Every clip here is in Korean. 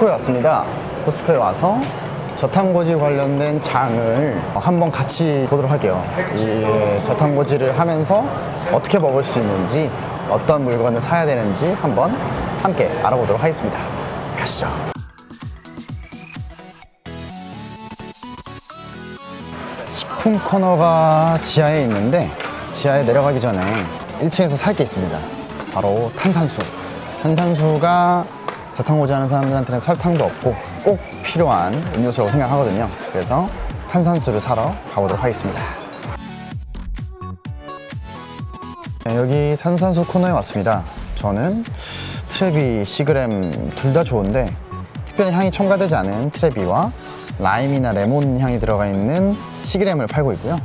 코스트코에 왔습니다. 코스트코에 와서 저탄고지 관련된 장을 한번 같이 보도록 할게요. 이 저탄고지를 하면서 어떻게 먹을 수 있는지, 어떤 물건을 사야 되는지 한번 함께 알아보도록 하겠습니다. 가시죠. 식품 코너가 지하에 있는데 지하에 내려가기 전에 1층에서 살 게 있습니다. 바로 탄산수. 탄산수가 저탄고지 하는 사람들한테는 설탕도 없고 꼭 필요한 음료수라고 생각하거든요. 그래서 탄산수를 사러 가보도록 하겠습니다. 네, 여기 탄산수 코너에 왔습니다. 저는 트레비, 시그램 둘 다 좋은데 특별히 향이 첨가되지 않은 트레비와 라임이나 레몬 향이 들어가 있는 시그램을 팔고 있고요.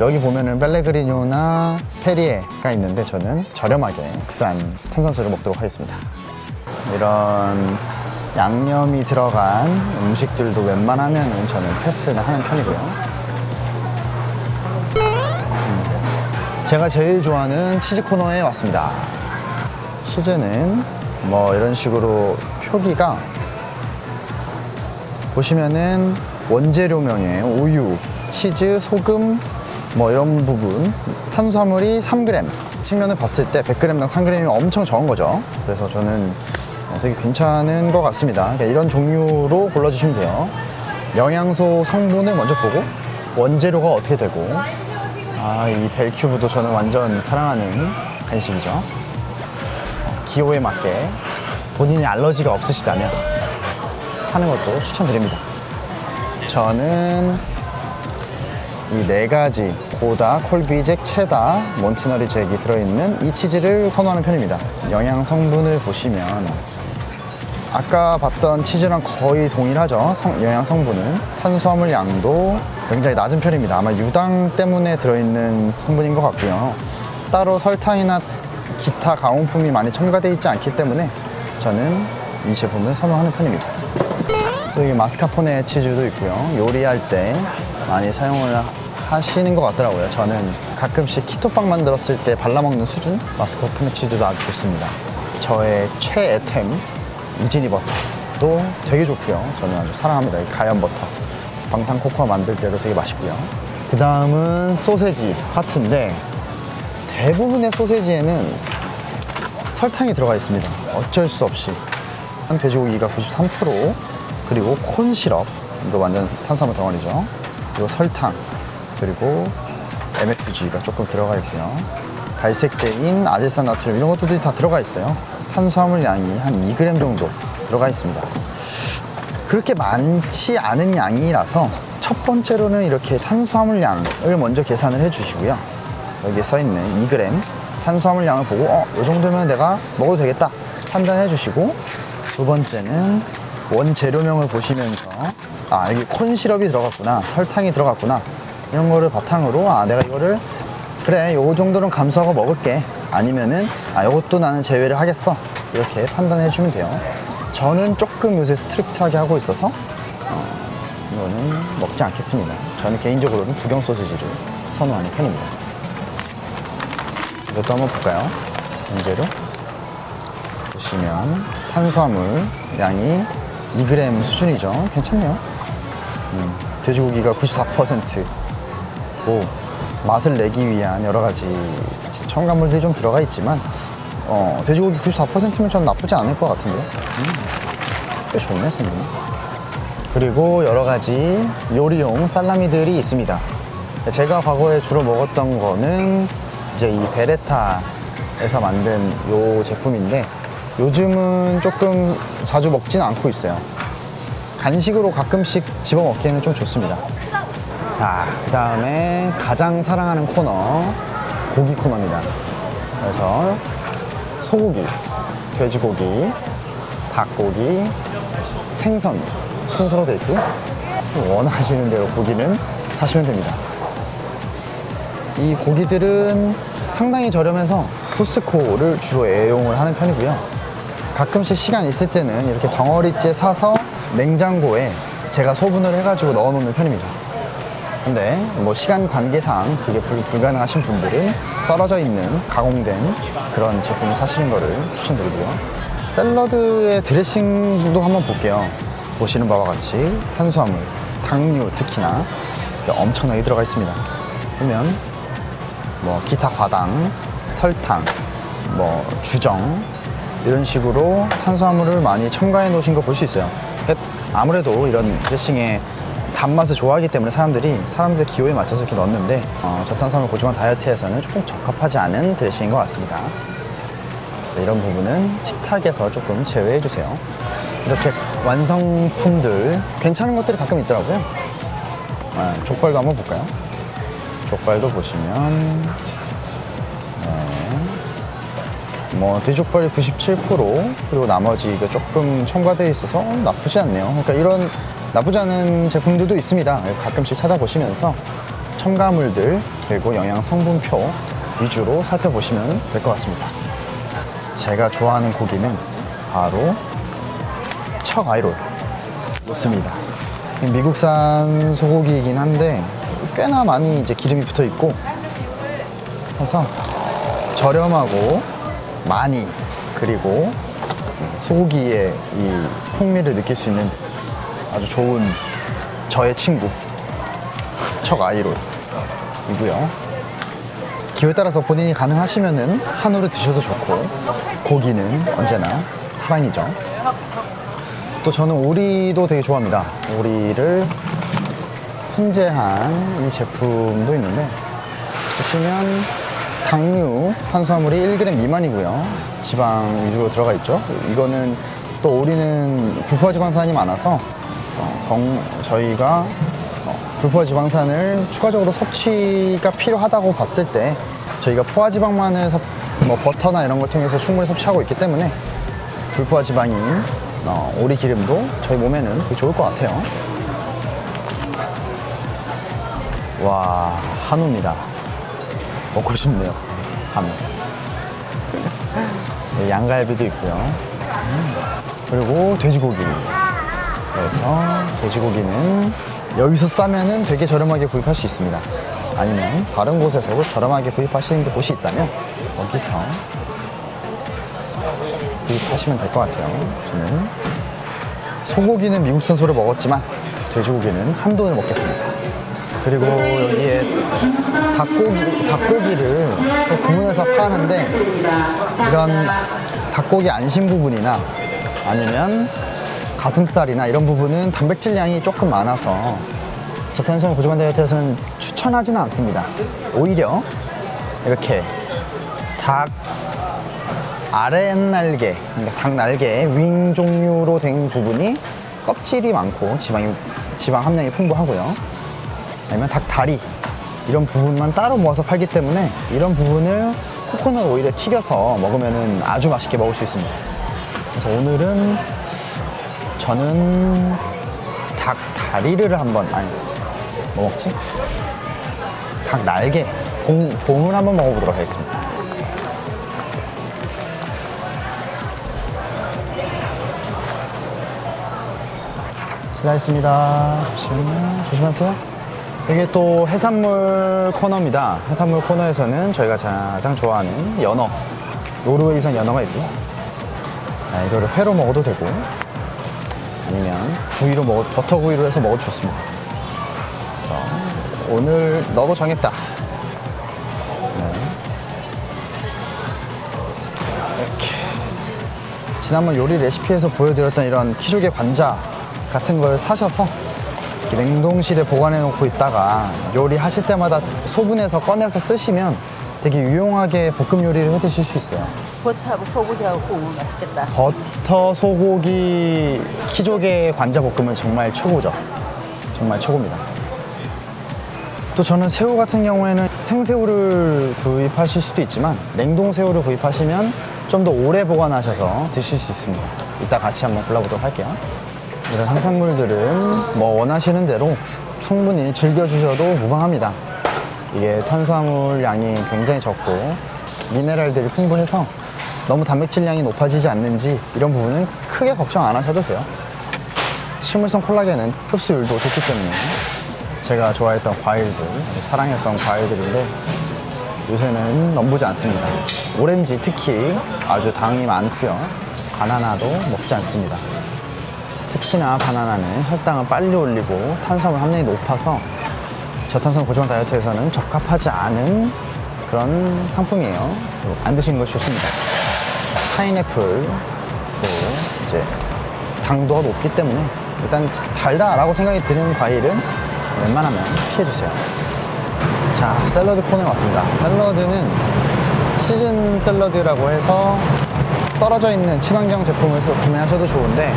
여기 보면은 벨레그리뇨나 페리에가 있는데 저는 저렴하게 국산 탄산수를 먹도록 하겠습니다. 이런 양념이 들어간 음식들도 웬만하면 저는 패스를 하는 편이고요. 음, 제가 제일 좋아하는 치즈 코너에 왔습니다. 치즈는 뭐 이런 식으로 표기가 보시면은 원재료명에 우유, 치즈, 소금 뭐 이런 부분 탄수화물이 3g 측면을 봤을 때 100g당 3g이면 엄청 적은 거죠 그래서 저는 어, 되게 괜찮은 것 같습니다. 그러니까 이런 종류로 골라주시면 돼요. 영양소 성분을 먼저 보고 원재료가 어떻게 되고 아 이 벨큐브도 저는 완전 사랑하는 간식이죠. 어, 기호에 맞게 본인이 알러지가 없으시다면 사는 것도 추천드립니다. 저는 이 네 가지 고다, 콜비잭, 체다, 몬티너리 잭이 들어있는 이 치즈를 선호하는 편입니다. 영양 성분을 보시면 아까 봤던 치즈랑 거의 동일하죠. 성- 영양 성분은. 탄수화물 양도 굉장히 낮은 편입니다. 아마 유당 때문에 들어있는 성분인 것 같고요. 따로 설탕이나 기타 가공품이 많이 첨가되어 있지 않기 때문에 저는 이 제품을 선호하는 편입니다. 또 여기 마스카포네 치즈도 있고요. 요리할 때 많이 사용을 하시는 것 같더라고요. 저는 가끔씩 키토빵 만들었을 때 발라먹는 수준? 마스카포네 치즈도 아주 좋습니다. 저의 최애템 이지니 버터도 되게 좋고요. 저는 아주 사랑합니다. 이 가연 버터. 방탄 코코아 만들 때도 되게 맛있고요. 그 다음은 소세지 파트인데 대부분의 소세지에는 설탕이 들어가 있습니다. 어쩔 수 없이. 한 돼지고기가 93% 그리고 콘 시럽 이거 완전 탄수화물 덩어리죠. 그리고 설탕 그리고 MSG가 조금 들어가 있고요. 발색제인 아질산 나트륨 이런 것들이 다 들어가 있어요. 탄수화물 양이 한 2g 정도 들어가 있습니다. 그렇게 많지 않은 양이라서 첫 번째로는 이렇게 탄수화물 양을 먼저 계산을 해주시고요. 여기에 써 있는 2g 탄수화물 양을 보고 어, 이 정도면 내가 먹어도 되겠다 판단해 주시고 두 번째는 원재료명을 보시면서 아 여기 콘 시럽이 들어갔구나 설탕이 들어갔구나 이런 거를 바탕으로 아 내가 이거를 그래 요 정도는 감수하고 먹을게 아니면은 아 요것도 나는 제외를 하겠어. 이렇게 판단해 주면 돼요. 저는 조금 요새 strict하게 하고 있어서 어, 이거는 먹지 않겠습니다. 저는 개인적으로는 북경 소시지를 선호하는 편입니다. 이것도 한번 볼까요? 문제로. 보시면 탄수화물 양이 2g 수준이죠. 괜찮네요. 음, 돼지고기가 94%고 맛을 내기 위한 여러 가지 첨가물들이 좀 들어가 있지만 어, 돼지고기 94%면 전 나쁘지 않을 것 같은데요? 음, 꽤 좋네 성분이 그리고 여러 가지 요리용 살라미들이 있습니다. 제가 과거에 주로 먹었던 거는 이제 이 베레타에서 만든 요 제품인데 요즘은 조금 자주 먹지는 않고 있어요. 간식으로 가끔씩 집어 먹기에는 좀 좋습니다. 자, 그 다음에 가장 사랑하는 코너 고기 코너입니다. 그래서 소고기, 돼지고기, 닭고기, 생선 순서로 되어 있고요 원하시는 대로 고기는 사시면 됩니다. 이 고기들은 상당히 저렴해서 코스코를 주로 애용을 하는 편이고요. 가끔씩 시간 있을 때는 이렇게 덩어리째 사서 냉장고에 제가 소분을 해가지고 넣어 놓는 편입니다 근데 뭐 시간 관계상 그게 불, 불가능하신 분들은 썰어져 있는 가공된 그런 제품을 사시는 거를 추천드리고요 샐러드의 드레싱도 한번 볼게요. 보시는 바와 같이 탄수화물, 당류 특히나 엄청나게 들어가 있습니다. 보면 뭐 기타 과당, 설탕, 뭐 주정 이런 식으로 탄수화물을 많이 첨가해 놓으신 거 볼 수 있어요. 아무래도 이런 드레싱의 단맛을 좋아하기 때문에 사람들이 사람들의 기호에 맞춰서 이렇게 넣었는데 어, 저탄수화물 고지방 다이어트에서는 조금 적합하지 않은 드레싱인 것 같습니다. 이런 부분은 식탁에서 조금 제외해 주세요. 이렇게 완성품들 괜찮은 것들이 가끔 있더라고요. 아, 족발도 한번 볼까요? 족발도 보시면 네. 뭐 돼지족발이 97% 그리고 나머지 이거 조금 첨가되어 있어서 나쁘지 않네요. 그러니까 이런 나쁘지 않은 제품들도 있습니다. 가끔씩 찾아보시면서 첨가물들 그리고 영양 성분표 위주로 살펴보시면 될 것 같습니다. 제가 좋아하는 고기는 바로 척 아이롤 좋습니다. 미국산 소고기이긴 한데 꽤나 많이 이제 기름이 붙어 있고 해서 저렴하고 많이 그리고 소고기의 이 풍미를 느낄 수 있는 아주 좋은 저의 친구 척 아이롤 이고요. 기호에 따라서 본인이 가능하시면 은 한우를 드셔도 좋고 고기는 언제나 사랑이죠. 또 저는 오리도 되게 좋아합니다. 오리를 훈제한 이 제품도 있는데 보시면 당류 탄수화물이 1g 미만이고요. 지방 위주로 들어가 있죠. 이거는 또 오리는 불포화 지방산이 많아서 어, 건- 저희가 어, 불포화 지방산을 추가적으로 섭취가 필요하다고 봤을 때 저희가 포화 지방만을 섭- 뭐 버터나 이런 걸 통해서 충분히 섭취하고 있기 때문에 불포화 지방인 어, 오리 기름도 저희 몸에는 좋을 것 같아요. 와 한우입니다. 먹고 싶네요. 한우. 네, 양갈비도 있고요. 음, 그리고 돼지고기. 그래서 돼지고기는 여기서 싸면은 되게 저렴하게 구입할 수 있습니다. 아니면 다른 곳에서도 저렴하게 구입하시는 게 곳이 있다면 거기서 구입하시면 될 것 같아요. 저는 소고기는 미국산 소를 먹었지만 돼지고기는 한돈을 먹겠습니다. 그리고 여기에 닭고기, 닭고기를 또 구분해서 파는데 이런 닭고기 안심 부분이나 아니면 가슴살이나 이런 부분은 단백질량이 조금 많아서 저탄수화물 고지방 다이어트에서는 추천하지는 않습니다. 오히려 이렇게 닭 아랫날개, 그러니까 닭 날개 윙 종류로 된 부분이 껍질이 많고 지방이, 지방 함량이 풍부하고요. 아니면 닭 다리 이런 부분만 따로 모아서 팔기 때문에 이런 부분을 코코넛 오일에 튀겨서 먹으면 아주 맛있게 먹을 수 있습니다. 그래서 오늘은 저는 닭 다리를 한번 아니 뭐 먹지? 닭 날개 봉, 봉을 한번 먹어보도록 하겠습니다. 잠시만요. 조심하세요. 이게 또 해산물 코너입니다. 해산물 코너에서는 저희가 가장 좋아하는 연어, 노르웨이산 연어가 있고요. 아, 이거를 회로 먹어도 되고, 아니면 구이로 먹어, 버터 구이로 해서 먹어도 좋습니다. 그래서 오늘 너로 정했다. 네. 이렇게. 지난번 요리 레시피에서 보여드렸던 이런 키조개 관자 같은 걸 사셔서 냉동실에 보관해 놓고 있다가 요리하실 때마다 소분해서 꺼내서 쓰시면 되게 유용하게 볶음 요리를 해 드실 수 있어요. 버터하고 소고기하고 구우면 맛있겠다. 버터 소고기 키조개 관자 볶음은 정말 최고죠. 정말 최고입니다. 또 저는 새우 같은 경우에는 생새우를 구입하실 수도 있지만 냉동 새우를 구입하시면 좀 더 오래 보관하셔서 드실 수 있습니다. 이따 같이 한번 골라보도록 할게요. 이런 해산물들은 뭐 원하시는 대로 충분히 즐겨주셔도 무방합니다. 이게 탄수화물 양이 굉장히 적고 미네랄들이 풍부해서 너무 단백질량이 높아지지 않는지 이런 부분은 크게 걱정 안 하셔도 돼요. 식물성 콜라겐은 흡수율도 좋기 때문에 제가 좋아했던 과일들, 사랑했던 과일들인데 요새는 넘보지 않습니다. 오렌지 특히 아주 당이 많고요. 바나나도 먹지 않습니다. 특히나 바나나는 혈당을 빨리 올리고 탄수화물 함량이 높아서 저탄수화물 고지방 다이어트에서는 적합하지 않은 그런 상품이에요. 안 드시는 것이 좋습니다. 파인애플도 이제 당도가 높기 때문에 일단 달다라고 생각이 드는 과일은 웬만하면 피해주세요. 자, 샐러드 코너에 왔습니다. 샐러드는 시즌 샐러드라고 해서 썰어져 있는 친환경 제품을 서 구매하셔도 좋은데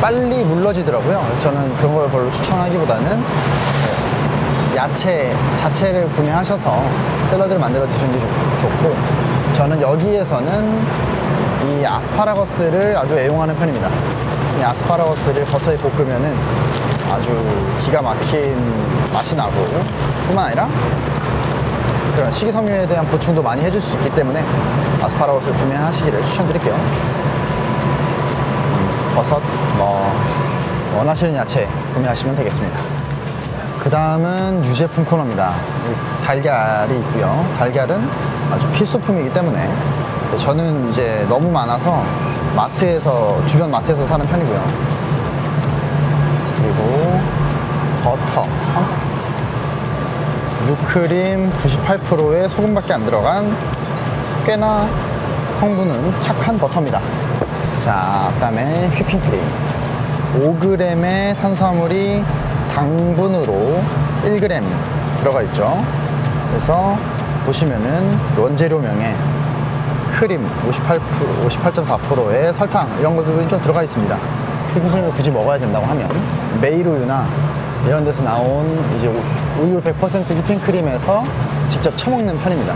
빨리 물러지더라고요. 그래서 저는 그런 걸 별로 추천하기보다는 네, 야채 자체를 구매하셔서 샐러드를 만들어 드시는 게 좋- 좋고 저는 여기에서는 이 아스파라거스를 아주 애용하는 편입니다. 이 아스파라거스를 버터에 볶으면 은 아주 기가 막힌 맛이 나고 뿐만 아니라 그런 식이섬유에 대한 보충도 많이 해줄 수 있기 때문에 아스파라거스를 구매하시기를 추천드릴게요. 음, 버섯, 뭐 원하시는 야채 구매하시면 되겠습니다. 그 다음은 유제품 코너입니다. 이 달걀이 있고요. 달걀은 아주 필수품이기 때문에 저는 이제 너무 많아서 마트에서 주변 마트에서 사는 편이고요. 그리고 버터, 유크림 98%의 소금밖에 안 들어간 꽤나 성분은 착한 버터입니다. 자, 그 다음에 휘핑크림. 5g의 탄수화물이 당분으로 1g 들어가 있죠. 그래서 보시면은 원재료명에 크림 58%, 58.4%의 설탕 이런 것들이 좀 들어가 있습니다. 휘핑크림을 굳이 먹어야 된다고 하면 메일 우유나 이런 데서 나온 이제 우- 우유 100% 휘핑크림에서 직접 쳐먹는 편입니다.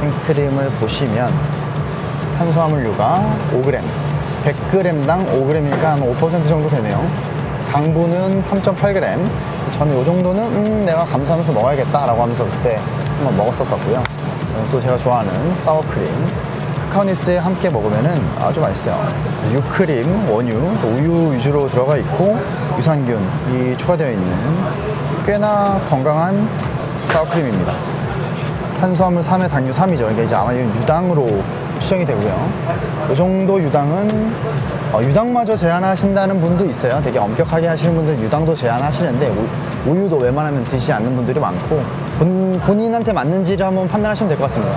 생크림을 보시면 탄수화물류가 5g, 100g당 5g이니까 한 5% 정도 되네요. 당분은 3.8g. 저는 이 정도는 음, 내가 감수하면서 먹어야겠다 라고 하면서 그때 한번 먹었었고요. 또 제가 좋아하는 사워크림. 카카오니스에 함께 먹으면은 아주 맛있어요. 유크림, 원유, 또 우유 위주로 들어가 있고 유산균이 추가되어 있는 꽤나 건강한 사워크림입니다. 탄수화물 3에 당류 3이죠. 그러니까 이제 아마 이건 유당으로 추정이 되고요. 이 정도 유당은 어, 유당마저 제한하신다는 분도 있어요. 되게 엄격하게 하시는 분들은 유당도 제한하시는데 우, 우유도 웬만하면 드시지 않는 분들이 많고 본, 본인한테 맞는지를 한번 판단하시면 될 것 같습니다.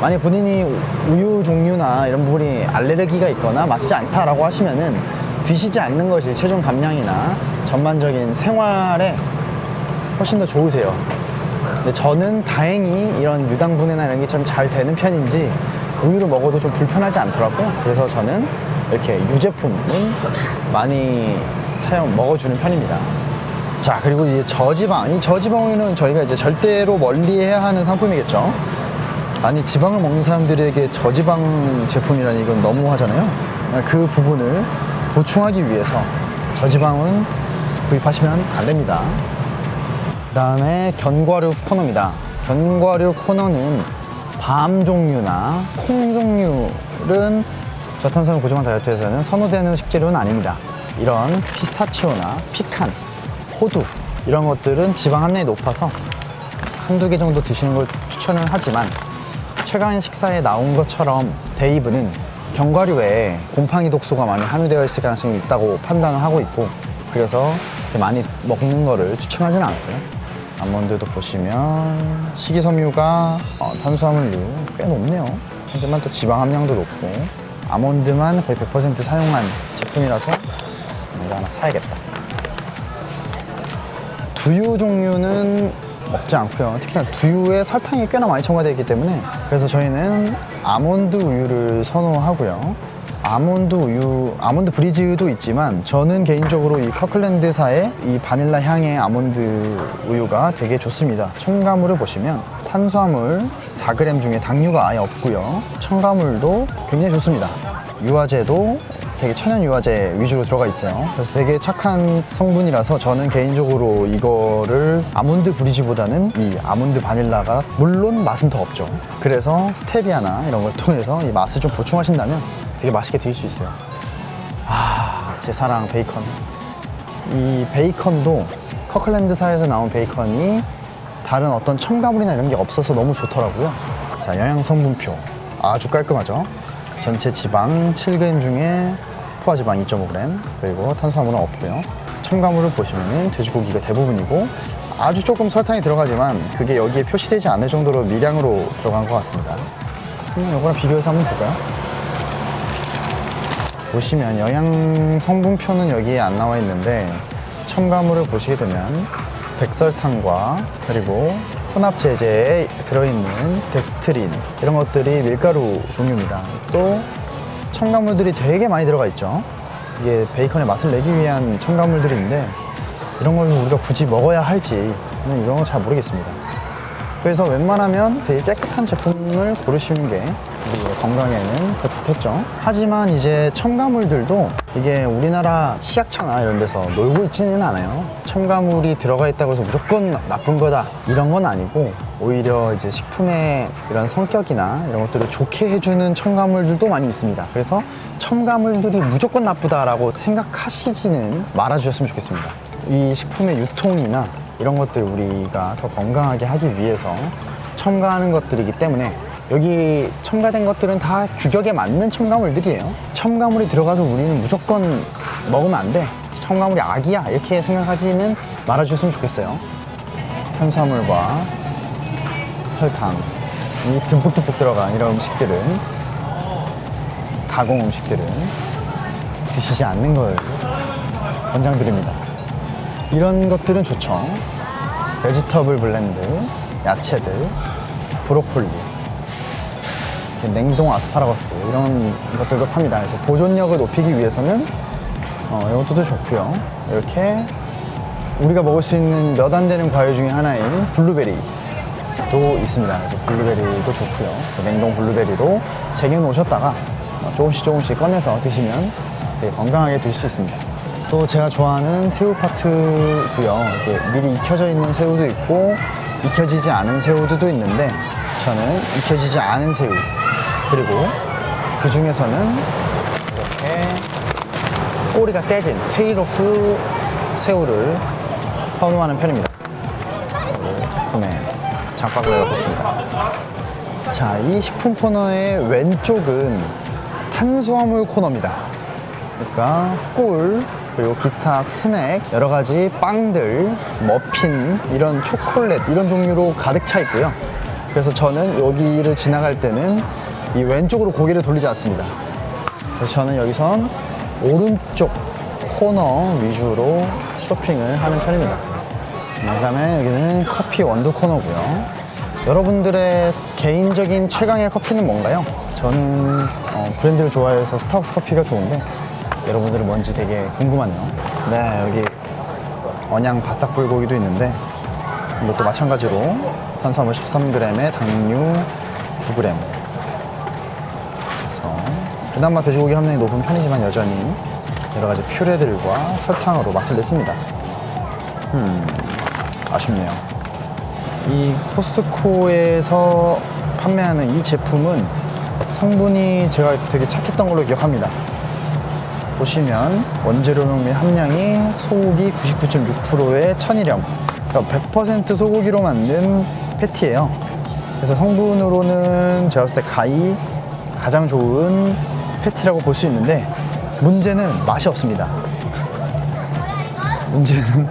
만약 본인이 우유 종류나 이런 부분이 알레르기가 있거나 맞지 않다라고 하시면은 드시지 않는 것이 체중 감량이나 전반적인 생활에 훨씬 더 좋으세요. 근데 저는 다행히 이런 유당 분해나 이런 게 참 잘 되는 편인지 우유를 먹어도 좀 불편하지 않더라고요. 그래서 저는 이렇게 유제품은 많이 사용 먹어주는 편입니다. 자 그리고 이제 저지방 이 저지방 우유는 저희가 이제 절대로 멀리해야 하는 상품이겠죠. 아니 지방을 먹는 사람들에게 저지방 제품이라니 이건 너무 하잖아요. 그 부분을 보충하기 위해서 저지방은 구입하시면 안 됩니다. 그 다음에 견과류 코너입니다. 견과류 코너는 밤 종류나 콩 종류는 저탄수화물 고지방 다이어트에서는 선호되는 식재료는 아닙니다. 이런 피스타치오나 피칸, 호두 이런 것들은 지방 함량이 높아서 한두 개 정도 드시는 걸 추천을 하지만 최근 식사에 나온 것처럼 데이브는 견과류에 곰팡이 독소가 많이 함유되어 있을 가능성이 있다고 판단을 하고 있고 그래서 많이 먹는 거를 추천하지는 않고요. 아몬드도 보시면 식이섬유가 어, 탄수화물류 꽤 높네요. 하지만 또 지방 함량도 높고 아몬드만 거의 100% 사용한 제품이라서 이거 하나 사야겠다. 두유 종류는 먹지 않고요. 특히나 두유에 설탕이 꽤나 많이 첨가되어 있기 때문에 그래서 저희는 아몬드 우유를 선호하고요. 아몬드 우유, 아몬드 브리즈도 있지만 저는 개인적으로 이 커클랜드사의 이 바닐라 향의 아몬드 우유가 되게 좋습니다. 첨가물을 보시면 탄수화물 4g 중에 당류가 아예 없고요. 첨가물도 굉장히 좋습니다. 유화제도 되게 천연 유화제 위주로 들어가 있어요. 그래서 되게 착한 성분이라서 저는 개인적으로 이거를 아몬드 브리지보다는 이 아몬드 바닐라가 물론 맛은 더 없죠. 그래서 스테비아나 이런 걸 통해서 이 맛을 좀 보충하신다면 되게 맛있게 드실 수 있어요. 아, 제 사랑 베이컨. 이 베이컨도 커클랜드사에서 나온 베이컨이 다른 어떤 첨가물이나 이런 게 없어서 너무 좋더라고요. 자, 영양 성분표 아주 깔끔하죠. 전체 지방 7g 중에 포화지방 2.5g 그리고 탄수화물은 없고요. 첨가물을 보시면은 돼지고기가 대부분이고 아주 조금 설탕이 들어가지만 그게 여기에 표시되지 않을 정도로 미량으로 들어간 것 같습니다. 그럼 이거랑 비교해서 한번 볼까요? 보시면 영양 성분표는 여기에 안 나와 있는데 첨가물을 보시게 되면 백설탕과 그리고 혼합 제제에 들어있는 덱스트린 이런 것들이 밀가루 종류입니다. 또 첨가물들이 되게 많이 들어가 있죠. 이게 베이컨의 맛을 내기 위한 첨가물들인데 이런 걸 우리가 굳이 먹어야 할지 저는 이런 거 잘 모르겠습니다. 그래서 웬만하면 되게 깨끗한 제품을 고르시는 게 우리 건강에는 더 좋겠죠. 하지만 이제 첨가물들도 이게 우리나라 시약처나 이런 데서 놀고 있지는 않아요. 첨가물이 들어가 있다고 해서 무조건 나쁜 거다 이런 건 아니고 오히려 이제 식품의 이런 성격이나 이런 것들을 좋게 해주는 첨가물들도 많이 있습니다. 그래서 첨가물들이 무조건 나쁘다라고 생각하시지는 말아주셨으면 좋겠습니다. 이 식품의 유통이나 이런 것들 우리가 더 건강하게 하기 위해서 첨가하는 것들이기 때문에 여기 첨가된 것들은 다 규격에 맞는 첨가물들이에요. 첨가물이 들어가서 우리는 무조건 먹으면 안 돼. 첨가물이 악이야. 이렇게 생각하지는 말아주셨으면 좋겠어요. 탄수화물과 설탕, 이 듬뿍듬뿍 들어간 이런 음식들은 가공 음식들은 드시지 않는 걸 권장드립니다. 이런 것들은 좋죠. vegetable blend, 야채들, 브로콜리, 냉동 아스파라거스 이런 것들도 팝니다. 그래서 보존력을 높이기 위해서는 어, 이것도 좋고요. 이렇게 우리가 먹을 수 있는 몇 안 되는 과일 중에 하나인 블루베리도 있습니다. 그래서 블루베리도 좋고요. 그 냉동 블루베리로 쟁여 놓으셨다가 어, 조금씩 조금씩 꺼내서 드시면 되게 건강하게 드실 수 있습니다. 또 제가 좋아하는 새우 파트고요. 이게 미리 익혀져 있는 새우도 있고 익혀지지 않은 새우도 있는데 저는 익혀지지 않은 새우 그리고 그 중에서는 이렇게 꼬리가 떼진 테일오프 새우를 선호하는 편입니다. 구매 장바구니에 넣겠습니다. 자, 이 식품 코너의 왼쪽은 탄수화물 코너입니다. 그러니까 꿀 그리고 기타 스낵 여러 가지 빵들 머핀 이런 초콜릿 이런 종류로 가득 차 있고요 그래서 저는 여기를 지나갈 때는 이 왼쪽으로 고개를 돌리지 않습니다 그래서 저는 여기선 오른쪽 코너 위주로 쇼핑을 하는 편입니다 그 다음에 여기는 커피 원두 코너고요 여러분들의 개인적인 최강의 커피는 뭔가요? 저는 어, 브랜드를 좋아해서 스타벅스 커피가 좋은데 여러분들은 뭔지 되게 궁금하네요. 네, 여기 언양 바싹 불고기도 있는데 이것도 마찬가지로 탄수화물 13g에 당류 9g. 그나마 돼지고기 함량이 높은 편이지만 여전히 여러 가지 퓨레들과 설탕으로 맛을 냈습니다. 음, 아쉽네요. 이 코스트코에서 판매하는 이 제품은 성분이 제가 되게 착했던 걸로 기억합니다. 보시면 원재료명 및 함량이 소고기 99.6%의 천일염 그러니까 100% 소고기로 만든 패티예요 그래서 성분으로는 제가 봤을 때 가히 가장 좋은 패티라고 볼 수 있는데 문제는 맛이 없습니다 문제는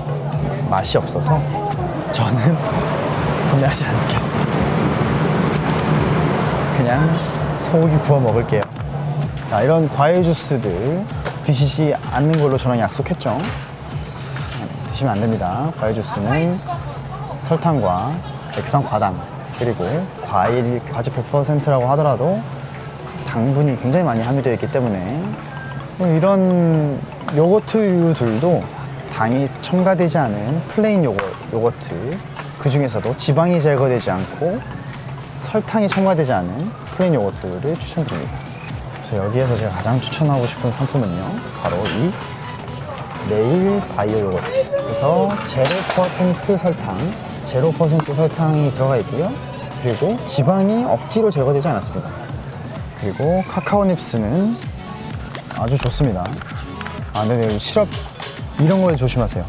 맛이 없어서 저는 구매하지 않겠습니다 그냥 소고기 구워 먹을게요 자, 이런 과일 주스들 드시지 않는 걸로 저랑 약속했죠. 드시면 안 됩니다. 과일 주스는 설탕과 액상 과당 그리고 과일 과즙 100%라고 하더라도 당분이 굉장히 많이 함유되어 있기 때문에. 이런 요거트류들도 당이 첨가되지 않은 플레인 요거, 요거트 그 중에서도 지방이 제거되지 않고 설탕이 첨가되지 않은 플레인 요거트를 추천드립니다. 그래서 여기에서 제가 가장 추천하고 싶은 상품은요 바로 이 매일 바이오 요거트 그래서 0% 설탕 0% 설탕이 들어가 있고요. 그리고 지방이 억지로 제거되지 않았습니다 그리고 카카오 닙스는 아주 좋습니다 아 근데 시럽 이런 거에 조심하세요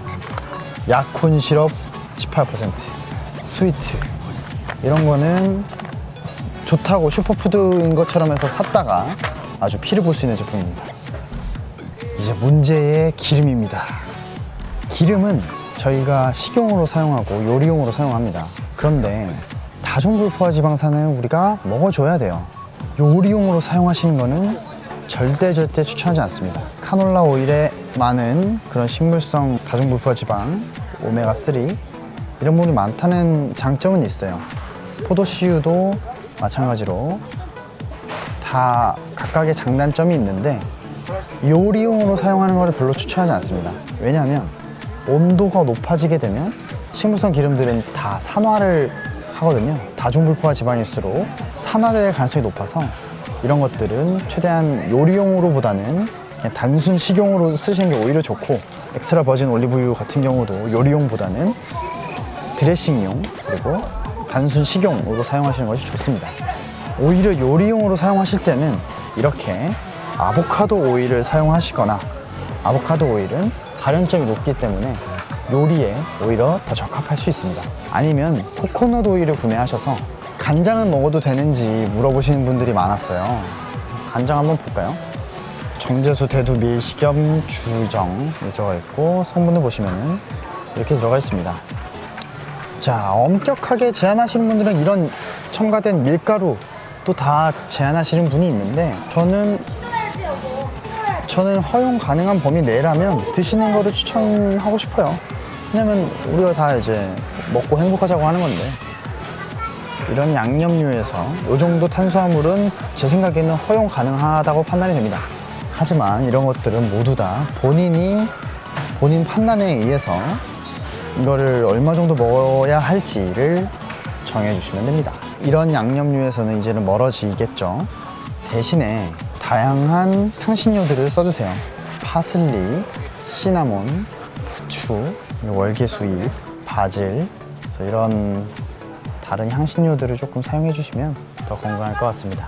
약혼 시럽 18% 스위트 이런 거는 좋다고 슈퍼푸드인 것처럼 해서 샀다가 아주 피를 볼 수 있는 제품입니다. 이제 문제의 기름입니다. 기름은 저희가 식용으로 사용하고 요리용으로 사용합니다. 그런데 다중불포화 지방산은 우리가 먹어줘야 돼요. 요리용으로 사용하시는 거는 절대 절대 추천하지 않습니다. 카놀라 오일에 많은 그런 식물성 다중불포화 지방, 오메가3 이런 부분이 많다는 장점은 있어요. 포도씨유도 마찬가지로 다 각각의 장단점이 있는데 요리용으로 사용하는 것을 별로 추천하지 않습니다. 왜냐하면 온도가 높아지게 되면 식물성 기름들은 다 산화를 하거든요. 다중불포화 지방일수록 산화될 가능성이 높아서 이런 것들은 최대한 요리용으로보다는 단순 식용으로 쓰시는 게 오히려 좋고 엑스트라 버진 올리브유 같은 경우도 요리용보다는 드레싱용 그리고 단순 식용으로 사용하시는 것이 좋습니다. 오히려 요리용으로 사용하실 때는 이렇게 아보카도 오일을 사용하시거나 아보카도 오일은 발연점이 높기 때문에 요리에 오히려 더 적합할 수 있습니다. 아니면 코코넛 오일을 구매하셔서 간장은 먹어도 되는지 물어보시는 분들이 많았어요. 간장 한번 볼까요? 정제수, 대두, 밀, 식염, 주정 들어가 있고 성분을 보시면은 이렇게 들어가 있습니다. 자, 엄격하게 제한하시는 분들은 이런 첨가된 밀가루 또 다 제한하시는 분이 있는데 저는 저는 허용 가능한 범위 내라면 드시는 거를 추천하고 싶어요. 왜냐면 우리가 다 이제 먹고 행복하자고 하는 건데 이런 양념류에서 이 정도 탄수화물은 제 생각에는 허용 가능하다고 판단이 됩니다. 하지만 이런 것들은 모두 다 본인이 본인 판단에 의해서 이거를 얼마 정도 먹어야 할지를 정해주시면 됩니다. 이런 양념류에서는 이제는 멀어지겠죠. 대신에 다양한 향신료들을 써주세요. 파슬리, 시나몬, 후추, 월계수잎, 바질, 이런 다른 향신료들을 조금 사용해 주시면 더 건강할 것 같습니다.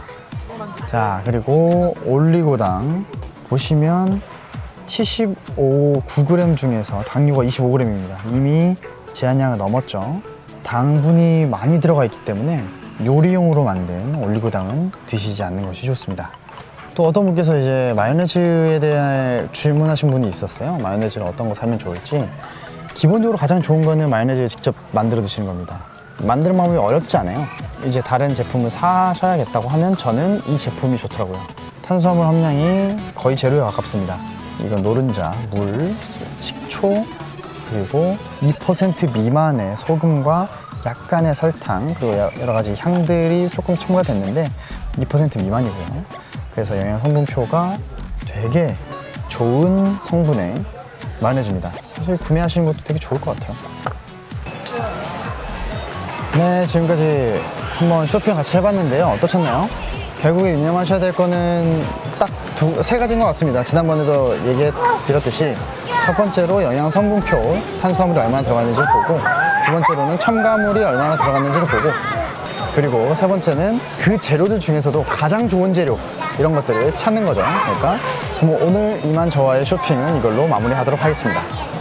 자, 그리고 올리고당 보시면 75, 9g 중에서 당류가 25g입니다. 이미 제한량을 넘었죠. 당분이 많이 들어가 있기 때문에 요리용으로 만든 올리고당은 드시지 않는 것이 좋습니다. 또 어떤 분께서 이제 마요네즈에 대해 질문하신 분이 있었어요. 마요네즈를 어떤 거 사면 좋을지. 기본적으로 가장 좋은 거는 마요네즈를 직접 만들어 드시는 겁니다. 만드는 방법이 어렵지 않아요. 이제 다른 제품을 사셔야겠다고 하면 저는 이 제품이 좋더라고요. 탄수화물 함량이 거의 제로에 가깝습니다. 이건 노른자, 물, 식초, 그리고 2% 미만의 소금과 약간의 설탕, 그리고 여러 가지 향들이 조금 첨가됐는데 2% 미만이고요. 그래서 영양 성분표가 되게 좋은 성분의 마요네즈입니다. 사실 구매하시는 것도 되게 좋을 것 같아요. 네, 지금까지 한번 쇼핑 같이 해봤는데요. 어떠셨나요? 결국에 유념하셔야 될 거는 딱 두, 세 가지인 것 같습니다. 지난번에도 얘기해 드렸듯이 첫 번째로 영양 성분표, 탄수화물이 얼마나 들어갔는지 를 보고 두 번째로는 첨가물이 얼마나 들어갔는지를 보고 그리고 세 번째는 그 재료들 중에서도 가장 좋은 재료 이런 것들을 찾는 거죠. 그러니까 뭐 오늘 이만 저와의 쇼핑은 이걸로 마무리하도록 하겠습니다.